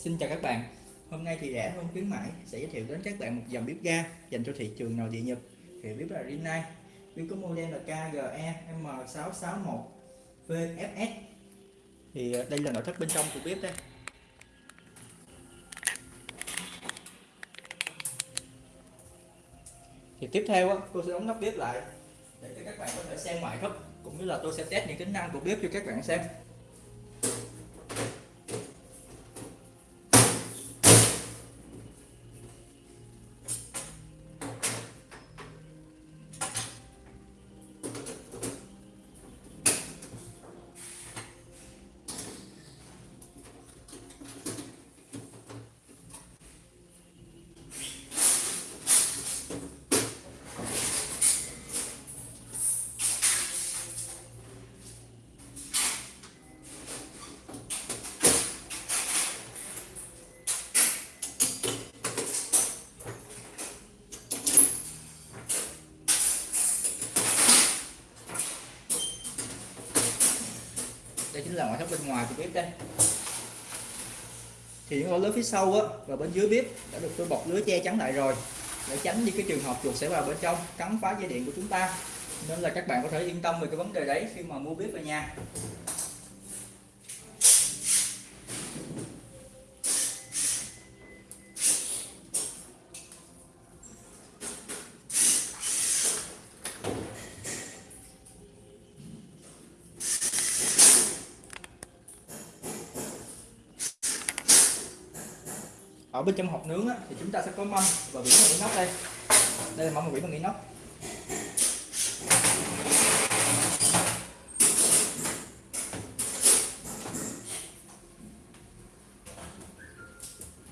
Xin chào các bạn. Hôm nay thì rẻ hơn khuyến mãi sẽ giới thiệu đến các bạn một dòng bếp ga dành cho thị trường nội địa Nhật. Thì bếp là Rinnai, bếp có model là KGE M661 VFS thì ờ, đây là nội thất bên trong của bếp đây. Thì tiếp theo tôi sẽ đóng nắp bếp lại để cho các bạn có thể xem ngoại thất, cũng như là tôi sẽ test những tính năng của bếp cho các bạn xem. Chính là ngoại thất bên ngoài của bếp đây. Thì những ô lớn phía sau á, và bên dưới bếp đã được tôi bọc lưới che chắn lại rồi, để tránh đi cái trường hợp chuột sẽ vào bên trong cắn phá dây điện của chúng ta. Nên là các bạn có thể yên tâm về cái vấn đề đấy khi mà mua bếp về nhà. Ở bên trong hộp nướng á, thì chúng ta sẽ có mâm và vỉ bằng inox đây. Đây là mâm và vỉ bằng inox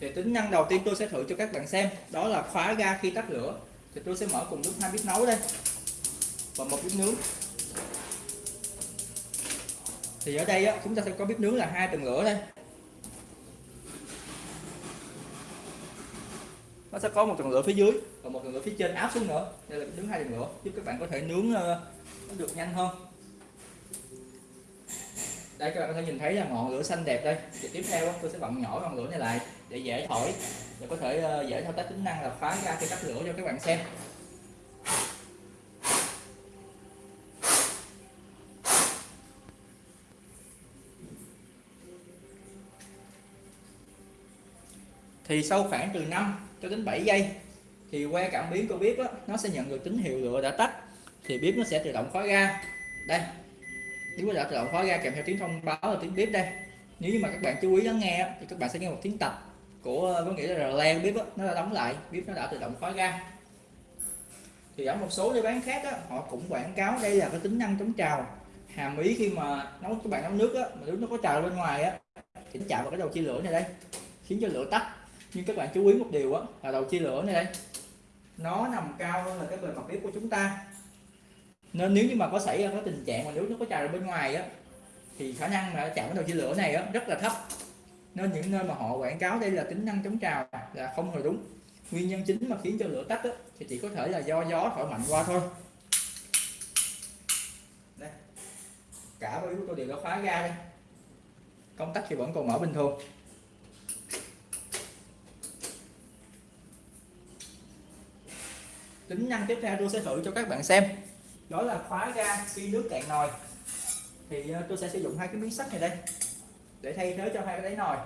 thì tính năng đầu tiên tôi sẽ thử cho các bạn xem đó là khóa ga khi tắt lửa. Thì tôi sẽ mở cùng lúc hai bếp nấu đây và một bếp nướng. Thì ở đây á, chúng ta sẽ có bếp nướng là hai tầng lửa đây. Nó sẽ có một tầng lửa phía dưới. Và một tầng lửa phía trên áp xuống nữa. Đây là nướng hai tầng lửa giúp các bạn có thể nướng uh, nó được nhanh hơn. Đây các bạn có thể nhìn thấy là ngọn lửa xanh đẹp đây. Thì tiếp theo tôi sẽ bận nhỏ ngọn lửa này lại để dễ thổi và có thể uh, dễ thao tác tính năng là khóa ra cái tắt lửa cho các bạn xem. Thì sau khoảng từ 5 cho đến 7 giây thì que cảm biến của bếp đó, nó sẽ nhận được tín hiệu lửa đã tắt thì bếp nó sẽ tự động khóa ga. Đây nếu đã tự động khóa ga kèm theo tiếng thông báo là tiếng bếp đây. Nếu như mà các bạn chú ý lắng nghe thì các bạn sẽ nghe một tiếng tập của có nghĩa là len bếp đó, nó đã đóng lại bếp nó đã tự động khóa ga. Thì ở một số nơi bán khác đó, họ cũng quảng cáo đây là cái tính năng chống trào. Hàm ý khi mà nấu các bạn nấu nước á, mà nước nó có trào bên ngoài á thì nó chạm vào cái đầu chia lửa này đây khiến cho lửa tắt nhưng các bạn chú ý một điều á là đầu chia lửa này đây. Nó nằm cao hơn là cái bề mặt bếp của chúng ta. Nên nếu như mà có xảy ra cái tình trạng mà nước nó có trào ra bên ngoài á thì khả năng mà chạm cái đầu chia lửa này á rất là thấp. Nên những nơi mà họ quảng cáo đây là tính năng chống trào là không hề đúng. Nguyên nhân chính mà khiến cho lửa tắt á, thì chỉ có thể là do gió thổi mạnh qua thôi. Đây. cả bếp của tôi đều đã khóa ga đây. Công tắc thì vẫn còn mở bình thường tính năng tiếp theo tôi sẽ thử cho các bạn xem. Đó là khóa ga khi nước cạn nồi. Thì ờ, tôi sẽ sử dụng hai cái miếng sắt này đây để thay thế cho hai cái đáy nồi.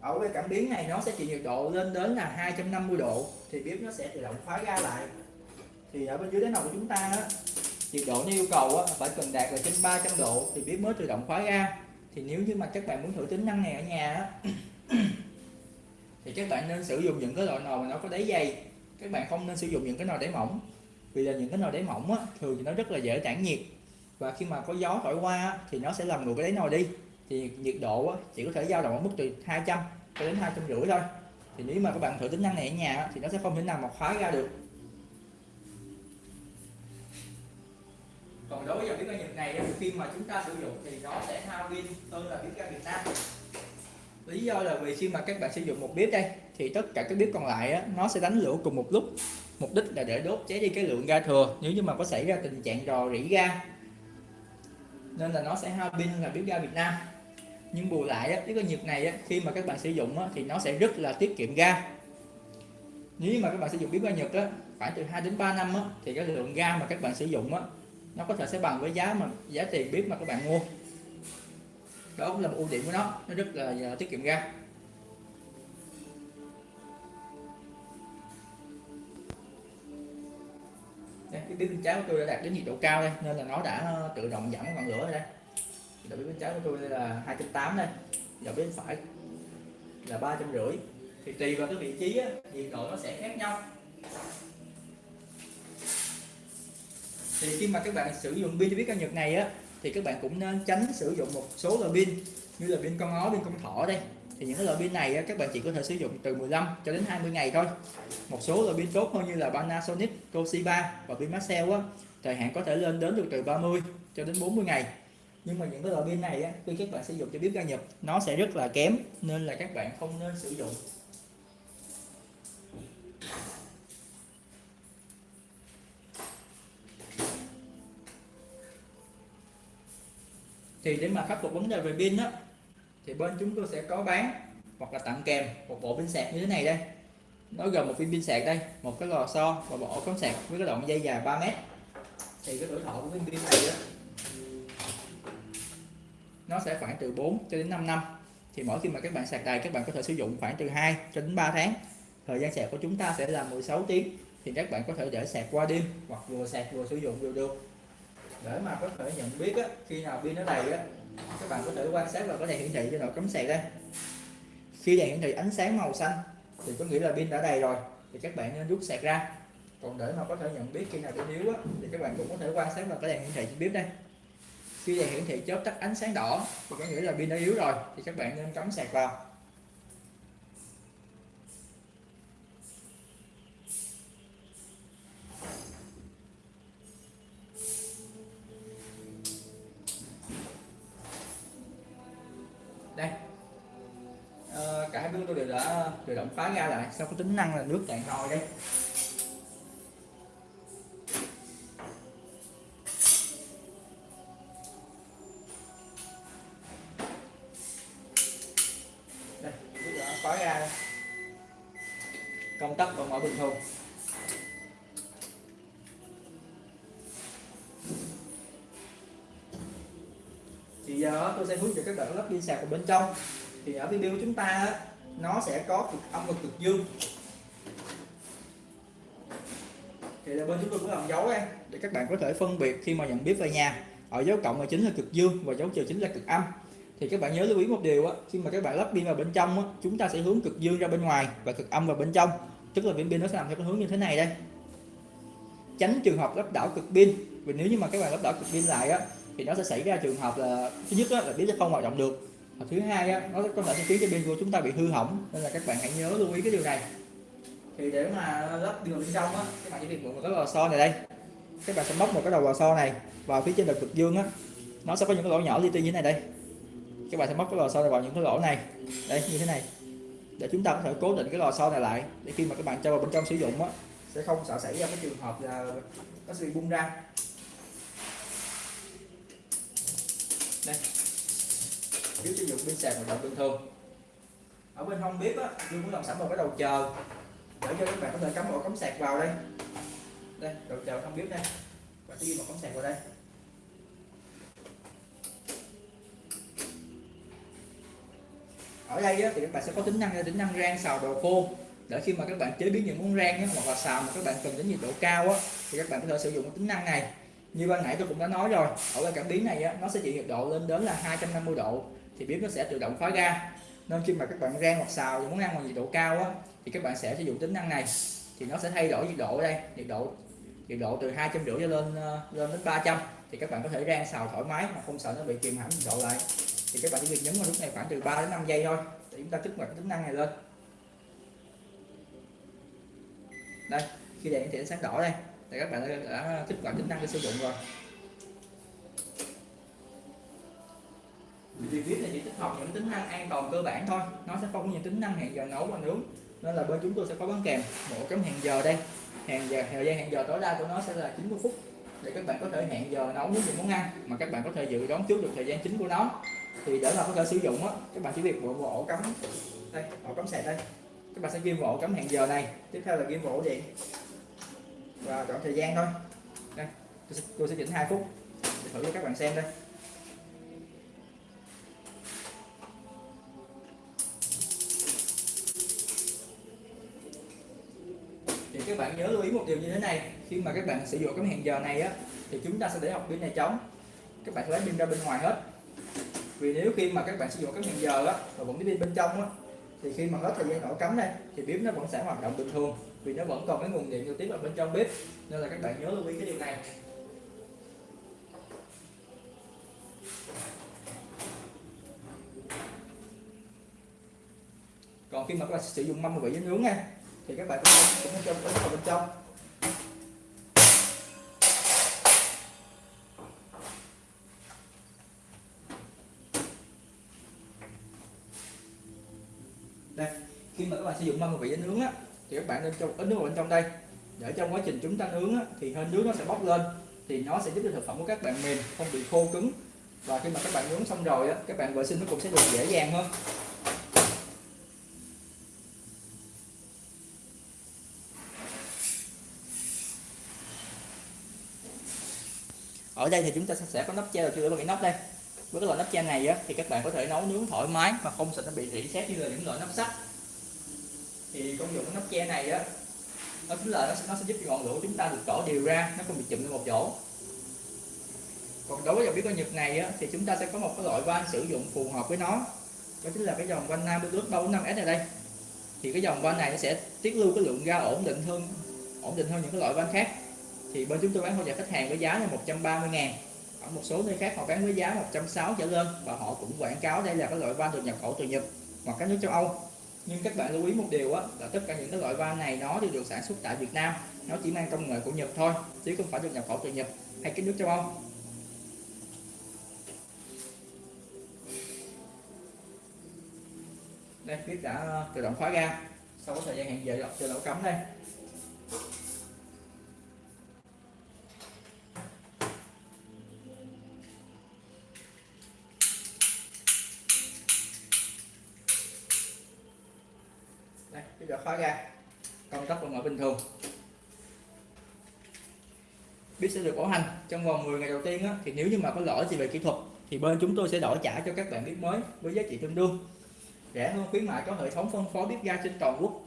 Ở cái cảm biến này nó sẽ chịu nhiệt độ lên đến là 250 độ thì bếp nó sẽ tự động khóa ga lại. Thì ở bên dưới đáy nồi của chúng ta đó, nhiệt độ nó yêu cầu á, phải cần đạt là trên 300 độ thì bếp mới tự động khóa ga. Thì nếu như mà các bạn muốn thử tính năng này ở nhà á, thì các bạn nên sử dụng những cái loại nồi mà nó có đáy dày các bạn không nên sử dụng những cái nồi đáy mỏng vì là những cái nồi đáy mỏng á, thường thì nó rất là dễ tản nhiệt. Và khi mà có gió thổi qua á, thì nó sẽ làm nguội cái đáy nồi đi. Thì nhiệt độ á, chỉ có thể dao động ở mức từ 200 cho đến hai trăm rưỡi thôi. Thì nếu mà các bạn thử tính năng này ở nhà á, thì nó sẽ không thể nào mà khóa ra được. Còn đối với dòng bếp ga Nhật này khi mà chúng ta sử dụng thì nó sẽ hao pin hơn là bếp ga Việt Nam lý do là vì khi mà các bạn sử dụng một bếp đây thì tất cả các bếp còn lại á, nó sẽ đánh lửa cùng một lúc. Mục đích là để đốt cháy đi cái lượng ga thừa nếu như mà có xảy ra tình trạng rò rỉ ga. Nên là nó sẽ hao pin là bếp ga Việt Nam. Nhưng bù lại á, cái con nhiệt này á, khi mà các bạn sử dụng á, thì nó sẽ rất là tiết kiệm ga. Nếu mà các bạn sử dụng bếp ga Nhật á, khoảng từ 2 đến 3 năm á, thì cái lượng ga mà các bạn sử dụng á, nó có thể sẽ bằng với giá mà giá tiền bếp mà các bạn mua đó cũng là một ưu điểm của nó. Nó rất là, à, tiết kiệm ga. Đây, cái bếp bên trái của tôi đã đạt đến nhiệt độ cao đây nên là nó đã à, tự động giảm ngọn lửa rồi đây. Đầu bếp bên trái của tôi đây là 280 đây đầu bếp bên phải là ba trăm rưỡi. Thì tùy vào cái vị trí á, nhiệt độ nó sẽ khác nhau. Thì khi mà các bạn sử dụng pin huyết cao Nhật này á thì các bạn cũng nên tránh sử dụng một số loại pin như là pin con ó pin con thỏ đây. Thì những cái loại pin này các bạn chỉ có thể sử dụng từ 15 cho đến 20 ngày thôi. Một số loại pin tốt hơn như là Panasonic, Toshiba và pin Maxell á thời hạn có thể lên đến được từ 30 cho đến 40 ngày. Nhưng mà những cái loại pin này á, khi các bạn sử dụng cho bếp ga nhập nó sẽ rất là kém nên là các bạn không nên sử dụng. Thì để mà khắc phục vấn đề về pin á, thì bên chúng tôi sẽ có bán hoặc là tặng kèm một bộ pin sạc như thế này đây. Nó gồm một viên pin sạc đây, một cái lò xo và bộ cắm sạc với cái đoạn dây dài 3 mét. Thì cái tuổi thọ của viên pin này á, nó sẽ khoảng từ 4 cho đến 5 năm. Thì mỗi khi mà các bạn sạc đầy, các bạn có thể sử dụng khoảng từ 2 cho đến 3 tháng. Thời gian sạc của chúng ta sẽ là 16 tiếng. Thì các bạn có thể để sạc qua đêm hoặc vừa sạc vừa sử dụng đều được để mà có thể nhận biết á, khi nào pin nó đầy á các bạn có thể quan sát là có đèn hiển thị trên đầu cắm sạc đây khi đèn hiển thị ánh sáng màu xanh thì có nghĩa là pin đã đầy rồi thì các bạn nên rút sạc ra. Còn để mà có thể nhận biết khi nào pin yếu á, thì các bạn cũng có thể quan sát vào cái đèn hiển thị trên bếp đây. Khi đèn hiển thị chớp tắt ánh sáng đỏ thì có nghĩa là pin đã yếu rồi thì các bạn nên cắm sạc vào. Sao có tính năng là nước cạn nồi đây? Đây, nước ra công tắc vẫn mở bình thường. Thì giờ tôi sẽ hướng dẫn các bạn lắp pin sạc vào bên trong. Thì ở video chúng ta nó sẽ có cực âm và cực dương. Thì là bên chúng tôi cũng làm dấu đây để các bạn có thể phân biệt khi mà nhận biết về nhà. Ở dấu cộng là chính là cực dương và dấu trừ chính là cực âm. Thì các bạn nhớ lưu ý một điều á khi mà các bạn lắp pin vào bên trong á, chúng ta sẽ hướng cực dương ra bên ngoài và cực âm vào bên trong. Tức là viên pin nó sẽ nằm theo cái hướng như thế này đây. Tránh trường hợp lắp đảo cực pin. Vì nếu như mà các bạn lắp đảo cực pin lại á thì nó sẽ xảy ra trường hợp là thứ nhất á, là pin sẽ không hoạt động được và thứ hai á, nó có thể sẽ khiến cho pin của chúng ta bị hư hỏng. Nên là các bạn hãy nhớ lưu ý cái điều này. Thì để mà lắp đường bên trong á các bạn chỉ việc mượn một cái lò xo này đây. Các bạn sẽ móc một cái đầu lò xo này vào phía trên đầu cực dương á. Nó sẽ có những cái lỗ nhỏ li ti như thế này đây. Các bạn sẽ móc cái lò xo này vào những cái lỗ này. Đây như thế này. Để chúng ta có thể cố định cái lò xo này lại để khi mà các bạn cho vào bên trong sử dụng á sẽ không sợ xảy ra cái trường hợp là nó sẽ bị bung ra. Đây biết sử dụng pin sạc hoạt động bình thường ở bên hông bếp á tôi muốn làm sẵn một cái đầu chờ. Để cho các bạn có thể cắm ổ cắm sạc vào đây. Đây đầu chờ không bếp đây. Và sẽ ghi một cắm sạc vào đây. Ở đây á, thì các bạn sẽ có tính năng là tính năng rang xào đồ khô. Để khi mà các bạn chế biến những món rang á, hoặc là xào mà các bạn cần đến nhiệt độ cao á, thì các bạn có thể sử dụng cái tính năng này. Như ban nãy tôi cũng đã nói rồi ở cái cảm biến này á, nó sẽ chịu nhiệt độ lên đến là 250 độ thì bếp nó sẽ tự động khóa ga nên khi mà các bạn rang hoặc xào muốn món ăn mà nhiệt độ cao á, thì các bạn sẽ sử dụng tính năng này. Thì nó sẽ thay đổi nhiệt độ ở đây. Nhiệt độ nhiệt độ từ hai trăm rưỡi lên ờ, lên đến 300 thì các bạn có thể rang xào thoải mái mà không sợ nó bị kìm hãm nhiệt độ lại. Thì các bạn chỉ việc nhấn vào nút này khoảng từ 3 đến 5 giây thôi để chúng ta kích hoạt tính năng này lên. Đây khi đèn hiển thị sáng đỏ đây. Thì các bạn đã kích hoạt tính năng để sử dụng rồi. Vì viết này chỉ tích hợp những tính năng an toàn cơ bản thôi. Nó sẽ không có những tính năng hẹn giờ nấu và nướng. Nên là bên chúng tôi sẽ có bán kèm một cắm hẹn giờ đây. Hẹn giờ thời gian hẹn giờ tối đa của nó sẽ là 90 phút để các bạn có thể hẹn giờ nấu những món ăn mà các bạn có thể dự đoán trước được thời gian chính của nó. Thì để mà có thể sử dụng á các bạn chỉ việc bộ ổ cắm. Đây ổ cắm sạc đây. Các bạn sẽ ghi vỗ ổ cắm hẹn giờ này. Tiếp theo là ghi vỗ ổ điện. Và chọn thời gian thôi. Đây tôi sẽ, tôi sẽ chỉnh hai phút. Để thử cho các bạn xem đây. Các bạn nhớ lưu ý một điều như thế này. Khi mà các bạn sử dụng cái hẹn giờ này á, thì chúng ta sẽ để học pin này trống. Các bạn lấy pin ra bên ngoài hết. Vì nếu khi mà các bạn sử dụng cái hẹn giờ á, và vẫn cái pin bên trong á, thì khi mà hết thời gian nổ cắm đây thì bếp nó vẫn sẽ hoạt động bình thường, vì nó vẫn còn cái nguồn điện trực tiếp ở bên trong bếp. Nên là các bạn nhớ lưu ý cái điều này. Còn khi mà các bạn sử dụng mâm vị nướng nha thì các bạn cũng cũng cho ấn vào bên trong. Đây khi mà các bạn sử dụng mâm vị với nướng á thì các bạn nên cho ấn nước vào bên trong đây. Để trong quá trình chúng ta nướng á, thì hơi nước nó sẽ bốc lên thì nó sẽ giúp cho thực phẩm của các bạn mềm không bị khô cứng. Và khi mà các bạn nướng xong rồi á, các bạn vệ sinh nó cũng sẽ được dễ dàng hơn. Ở đây thì chúng ta sẽ có nắp che đầu chưa bằng bị nắp đây. Với cái loại nắp che này á, thì các bạn có thể nấu nướng thoải mái mà không sợ nó bị rỉ sét như là những loại nắp sắt. Thì công dụng của nắp che này á nó chính là nó sẽ, nó sẽ giúp cho ngọn lửa của chúng ta được tỏ đều ra nó không bị chụm lên một chỗ. Còn đối với dòng bếp ga Nhật này á, thì chúng ta sẽ có một cái loại van sử dụng phù hợp với nó. Đó chính là cái dòng van Nam bước ba năm s này đây. Thì cái dòng van này nó sẽ tiết lưu cái lượng ga ổn định hơn ổn định hơn những cái loại van khác thì bên chúng tôi bán hỗ trợ khách hàng với giá là 130 ngàn. Ở một số nơi khác họ bán với giá 160 trở lên và họ cũng quảng cáo đây là cái loại van được nhập khẩu từ Nhật hoặc các nước châu Âu. Nhưng các bạn lưu ý một điều á, là tất cả những cái loại van này nó đều được sản xuất tại Việt Nam. Nó chỉ mang công nghệ của Nhật thôi, chứ không phải được nhập khẩu từ Nhật hay các nước châu Âu. Đây biết đã ờ, tự động khóa ga. Sau có thời gian hẹn giờ chờ lỗ cắm đây. Đây bây giờ khóa ra. Công tắc vẫn ở bình thường. Biết sẽ được bảo hành trong vòng 10 ngày đầu tiên á, thì nếu như mà có lỗi gì về kỹ thuật thì bên chúng tôi sẽ đổi trả cho các bạn biết mới với giá trị tương đương. Rẻ hơn khuyến mại có hệ thống phân phối bếp ga trên toàn quốc.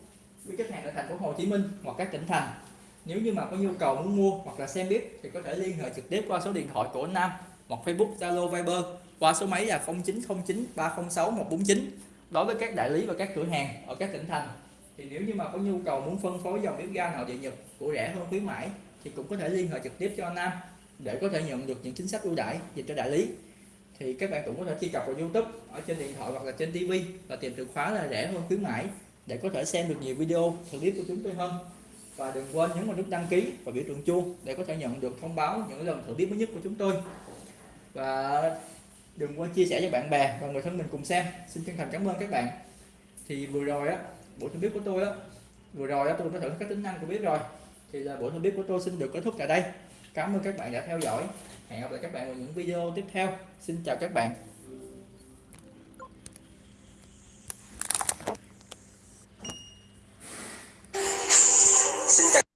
Với khách hàng ở thành phố Hồ Chí Minh hoặc các tỉnh thành. Nếu như mà có nhu cầu muốn mua hoặc là xem bếp thì có thể liên hệ trực tiếp qua số điện thoại của anh Nam hoặc Facebook Zalo Viber qua số máy là 0909 306 149 đối với các đại lý và các cửa hàng ở các tỉnh thành, thì nếu như mà có nhu cầu muốn phân phối dòng bếp ga nội địa Nhật của rẻ hơn khuyến mãi, thì cũng có thể liên hệ trực tiếp cho anh Nam để có thể nhận được những chính sách ưu đãi dành cho đại lý. Thì các bạn cũng có thể truy cập vào YouTube ở trên điện thoại hoặc là trên TV và tìm từ khóa là rẻ hơn khuyến mãi để có thể xem được nhiều video clip của chúng tôi hơn. Và đừng quên nhấn vào nút đăng ký và biểu tượng chuông để có thể nhận được thông báo những lần thử biết mới nhất của chúng tôi. Và đừng quên chia sẻ cho bạn bè và người thân mình cùng xem. Xin chân thành cảm ơn các bạn. Thì vừa rồi á, buổi thông bếp của tôi á, vừa rồi á, tôi đã thử các tính năng của bếp rồi. Thì là buổi thông bếp của tôi xin được kết thúc tại đây. Cảm ơn các bạn đã theo dõi. Hẹn gặp lại các bạn vào những video tiếp theo. Xin chào các bạn.